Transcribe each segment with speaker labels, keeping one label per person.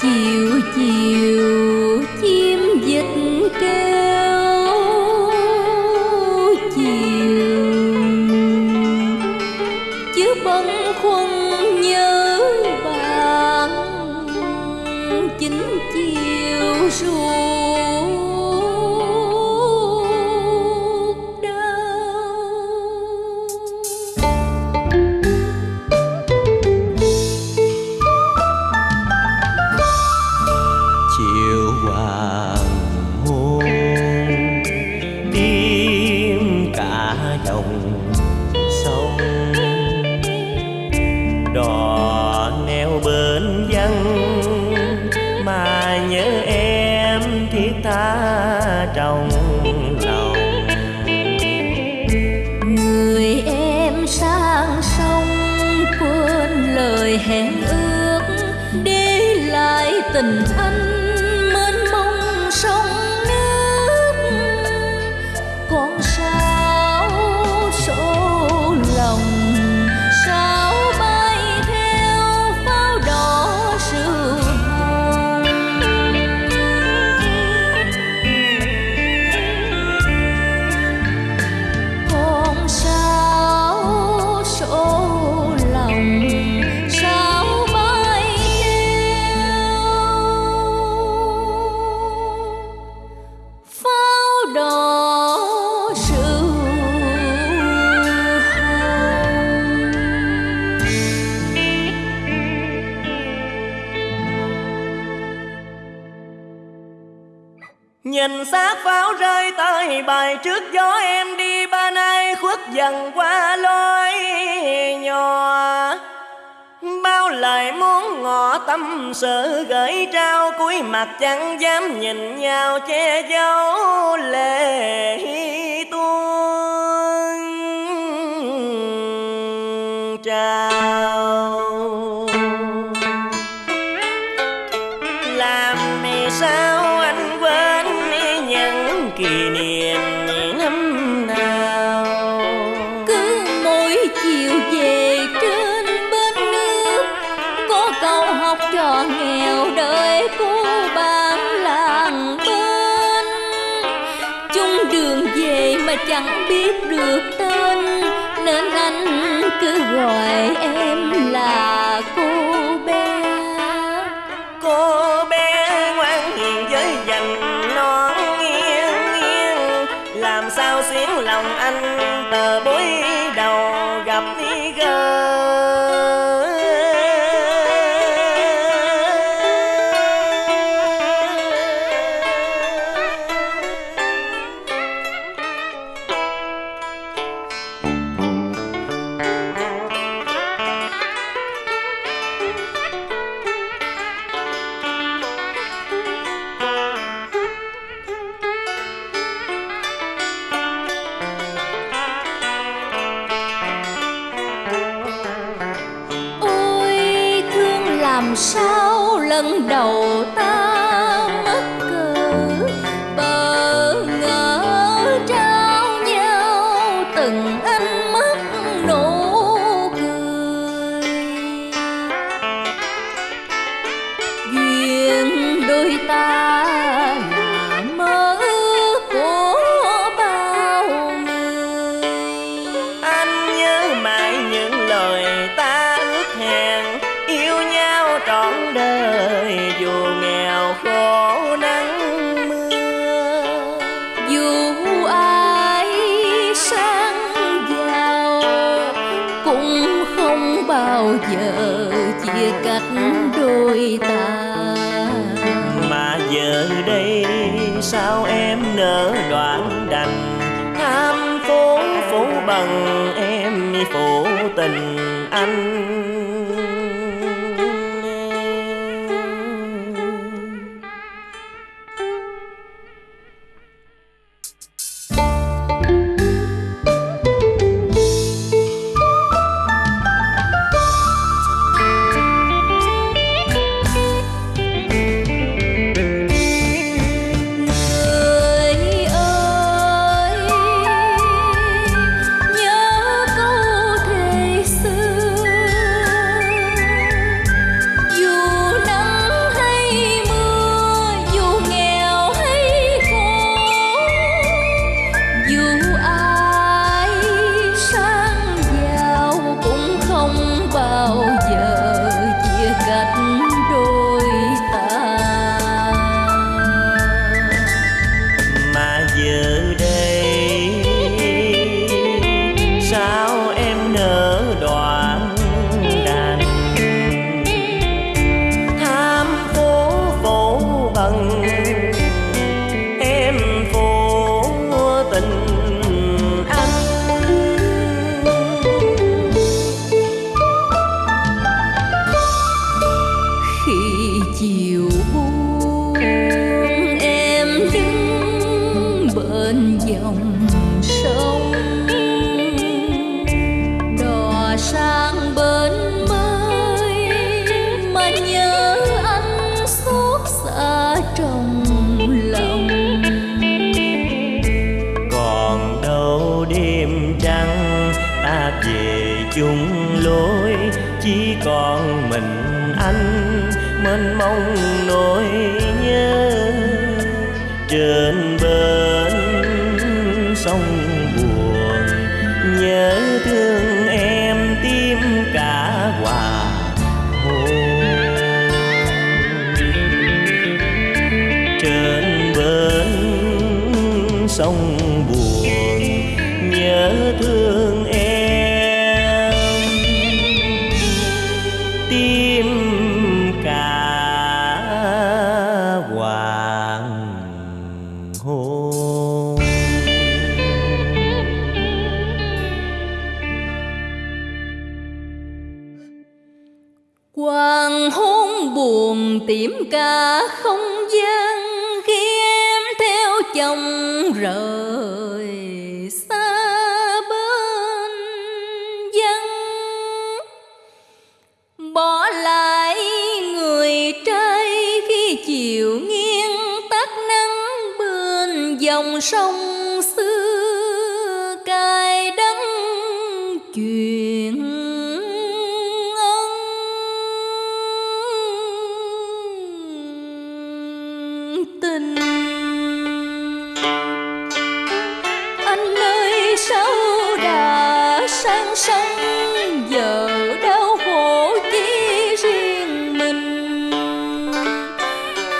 Speaker 1: chiều
Speaker 2: chiều.
Speaker 1: Hẹn ước để lại tình anh
Speaker 2: Nhìn xác pháo rơi tay bài trước gió em đi, ba nay khuất dần qua lối nhỏ Bao lời muốn ngỏ tâm sự, gửi trao cuối mặt chẳng dám nhìn nhau che giấu lệ tuôn trào. làm sao
Speaker 1: cô bạn làng bên. Chung đường về mà chẳng biết được tên, nên anh cứ gọi em là cô bé.
Speaker 2: Cô bé ngoan hiền với dành non nghiêng nghiêng, làm sao xuyến lòng anh tờ bối
Speaker 1: làm sao lần đầu ta mất cờ Bỡ ngỡ trao nhau từng ánh mắt nụ cười. Duyên đôi ta bao giờ chia cắt đôi ta.
Speaker 2: Mà giờ đây sao em nỡ đoạn đành? Tham phố phố bằng em phụ tình anh. Mênh mông nỗi nhớ. Trên bên sông buồn, nhớ thương em tim cả hòa hôn trên bên sông buồn, nhớ thương Hoàng hôn
Speaker 1: buồn tìm cả không gian khi em theo chồng rời xa bên dân. Bỏ lại người trai khi chiều nghiêng, tắt nắng bên dòng sông sang giờ đau khổ chỉ riêng mình.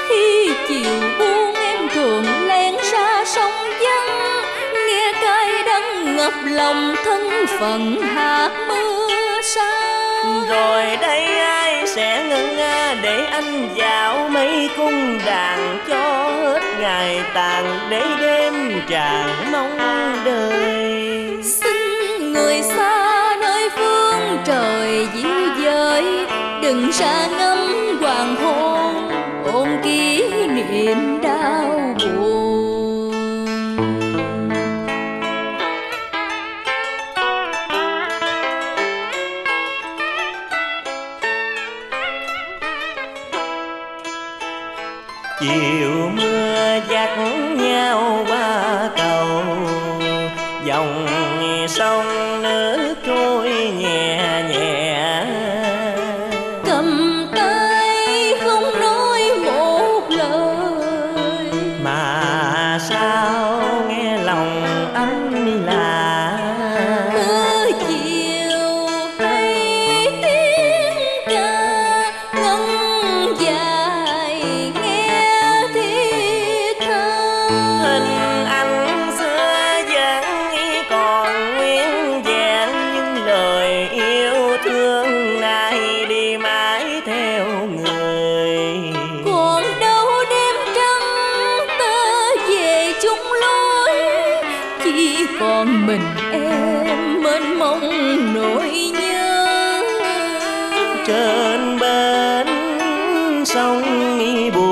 Speaker 1: Khi chiều buông em thường len ra sông vắng, nghe cay đắng ngập lòng thân phận hạt mưa xa
Speaker 2: rồi đây ai sẽ ngân nga để anh dạo mấy cung đàn cho hết ngày tàn để đêm tràn mong đời?
Speaker 1: Đừng xa ngắm hoàng hôn ôn kỷ niệm đau buồn.
Speaker 2: Chiều mưa dắt nhau qua cầu, dòng sông trên bến sông buồn